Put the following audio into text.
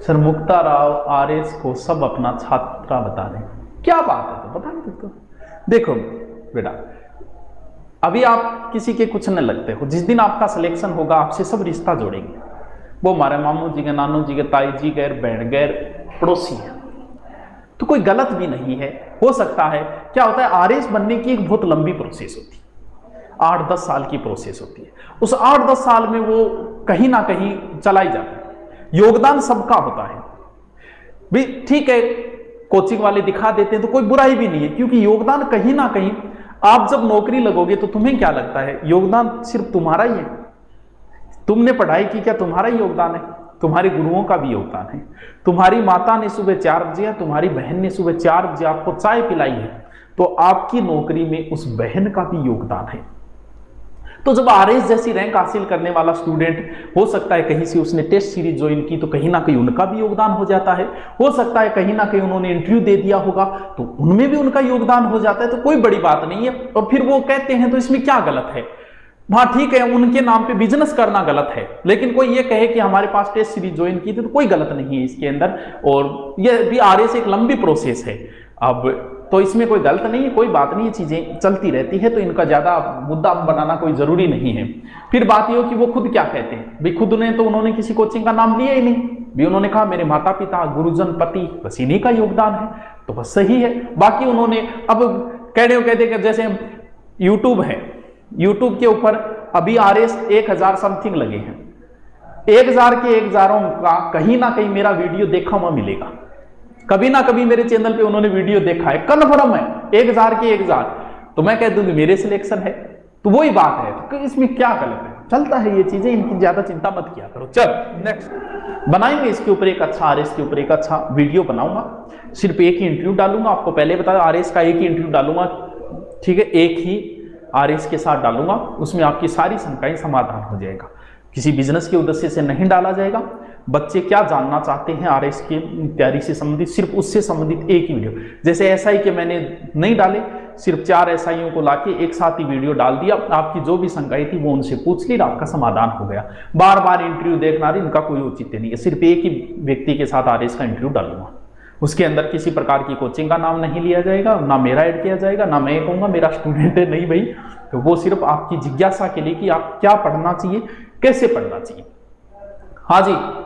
Sir Mukta Rao, R S को सब अपना छात्रा बता रहे क्या बात है तो बता नहीं सकते देखो बेटा, अभी आप किसी के कुछ न लगते हो। जिस दिन आपका सिलेक्शन होगा, आपसे सब रिश्ता जोड़ेंगे। वो हमारे मामू जी के, नानू जी के, ताई जी गैर बहन गैर पड़ोसी है। तो कोई गलत भी नहीं है। हो सकता है, क्या होता है, आर बनने की एक बहुत लंबी प्रोसेस होती है। आठ दस साल की प्रोसेस होती है। उस आठ दस साल में वो कहीं ना कहीं चलाई जाती है। योगदान सबका होता है। भी ठीक है कोचिंग वाले दिखा देते हैं तो कोई बुराई भी नहीं है, क्योंकि योगदान कहीं ना कहीं आप जब नौकरी लगोगे तो तुम्हें क्या लगता है? योगदान सिर्फ़ तुम्हारा ही है। तुमने पढ़ाई की क्या? तुम्हारा ही योगदान है। तुम्हारे गुरुओं का भी योगदान है। तुम्हारी माता ने सुबह चार बजे तुम्हारी बहन ने सुबह चार बजे आपको चाय पिलाई है तो आपकी नौकरी में उस बहन का भी योगदान है। तो जब आर जैसी रैंक हासिल करने वाला स्टूडेंट, हो सकता है कहीं से उसने टेस्ट सीरीज़ ज्वाइन की तो कहीं ना कहीं उनका भी योगदान हो जाता है। हो सकता है कहीं ना कहीं उन्होंने इंटरव्यू दे दिया होगा तो उनमें भी उनका योगदान हो जाता है तो कोई बड़ी बात नहीं है। और फिर वो कहते हैं तो इसमें क्या गलत है? हाँ ठीक है, उनके नाम पे बिज़नेस करना गलत है। लेकिन कोई ये कहे कि हमारे पास टेस्ट सीरीज़ ज्वाइन की थी तो कोई गलत नहीं है इसके अंदर। और ये भी आर एस एक लंबी प्रोसेस है। अब तो इसमें कोई गलत नहीं है, कोई बात नहीं है, चीज़ें चलती रहती है तो इनका ज़्यादा मुद्दा बनाना कोई ज़रूरी नहीं है। फिर बात ये हो कि वो खुद क्या कहते हैं? भाई, खुद ने तो उन्होंने किसी कोचिंग का नाम लिया ही नहीं। भी उन्होंने कहा, मेरे माता पिता गुरुजन, पति बस इन्हीं का योगदान है। तो बस सही है। बाकी उन्होंने, अब कह रहे हो, कहते जैसे यूट्यूब है यूट्यूब के ऊपर अभी आर एस एक हज़ार समथिंग लगे हैं। एक हज़ार के एक हज़ारों का कहीं ना कहीं मेरा वीडियो देखा हुआ मिलेगा। कभी ना कभी मेरे चैनल पे उन्होंने वीडियो देखा है। कन्फर्म है, एक हज़ार के एक हज़ार। तो मैं कह दूँगी, मेरे सिलेक्शन है। तो वही बात है तो इसमें क्या गलत है? चलता है ये चीज़ें, इनकी ज़्यादा चिंता मत किया करो। चल नेक्स्ट बनाएँगे इसके ऊपर एक अच्छा RS के ऊपर एक अच्छा वीडियो बनाऊँगा। सिर्फ़ एक ही इंटरव्यू डालूँगा। आपको पहले बताया आर का एक ही इंटरव्यू डालूँगा। ठीक है, एक ही आर एस के साथ डालूँगा, उसमें आपकी सारी शंकाएँ समाधान हो जाएगा। किसी बिज़नेस के उद्देश्य से नहीं डाला जाएगा। बच्चे क्या जानना चाहते हैं आर एस की तैयारी से संबंधित? सिर्फ़ उससे संबंधित एक ही वीडियो। जैसे ऐसा ही के मैंने नहीं डाले, सिर्फ़ चार एस को लाके एक साथ ही वीडियो डाल दिया। आपकी जो भी शंकाएँ थी वो उनसे पूछ ली, आपका समाधान हो गया। बार बार इंटरव्यू देखना रही इनका कोई औचित्य नहीं है। सिर्फ़ एक ही व्यक्ति के साथ आर एस का इंटरव्यू डालूँगा। उसके अंदर किसी प्रकार की कोचिंग का नाम नहीं लिया जाएगा, ना मेरा ऐड किया जाएगा, ना मैं कहूँगा, मेरा स्टूडेंट है, नहीं भाई। तो वो सिर्फ़ आपकी जिज्ञासा के लिए कि आप क्या पढ़ना चाहिए, कैसे पढ़ना चाहिए। हाँ जी?